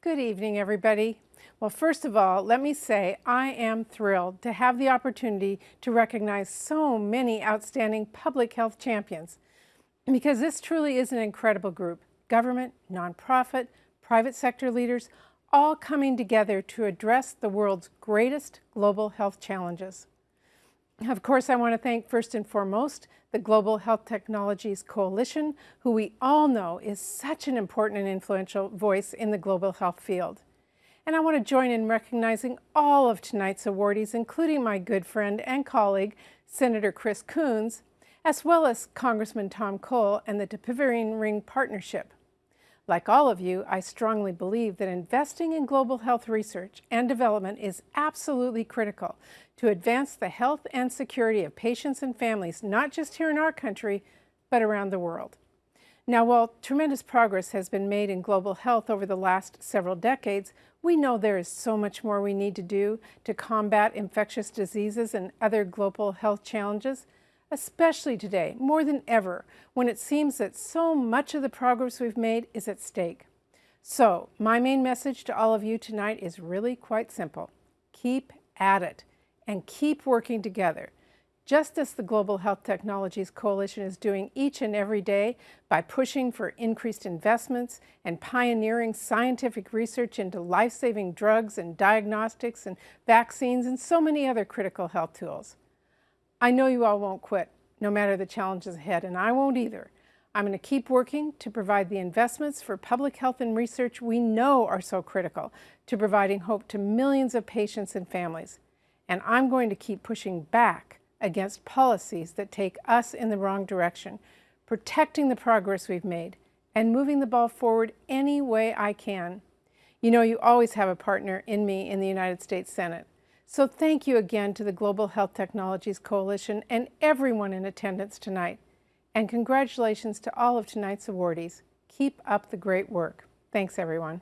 Good evening, everybody. Well, first of all, let me say I am thrilled to have the opportunity to recognize so many outstanding public health champions because this truly is an incredible group. Government, nonprofit, private sector leaders, all coming together to address the world's greatest global health challenges. Of course, I want to thank first and foremost the Global Health Technologies Coalition, who we all know is such an important and influential voice in the global health field. And I want to join in recognizing all of tonight's awardees, including my good friend and colleague, Senator Chris Coons, as well as Congressman Tom Cole and the Dapivirine Ring Partnership. Like all of you, I strongly believe that investing in global health research and development is absolutely critical to advance the health and security of patients and families, not just here in our country, but around the world. Now, while tremendous progress has been made in global health over the last several decades, we know there is so much more we need to do to combat infectious diseases and other global health challenges especially today, more than ever, when it seems that so much of the progress we've made is at stake. So, my main message to all of you tonight is really quite simple. Keep at it and keep working together, just as the Global Health Technologies Coalition is doing each and every day by pushing for increased investments and pioneering scientific research into life-saving drugs and diagnostics and vaccines and so many other critical health tools. I know you all won't quit, no matter the challenges ahead, and I won't either. I'm going to keep working to provide the investments for public health and research we know are so critical to providing hope to millions of patients and families. And I'm going to keep pushing back against policies that take us in the wrong direction, protecting the progress we've made, and moving the ball forward any way I can. You know you always have a partner in me in the United States Senate. So thank you again to the Global Health Technologies Coalition and everyone in attendance tonight. And congratulations to all of tonight's awardees. Keep up the great work. Thanks, everyone.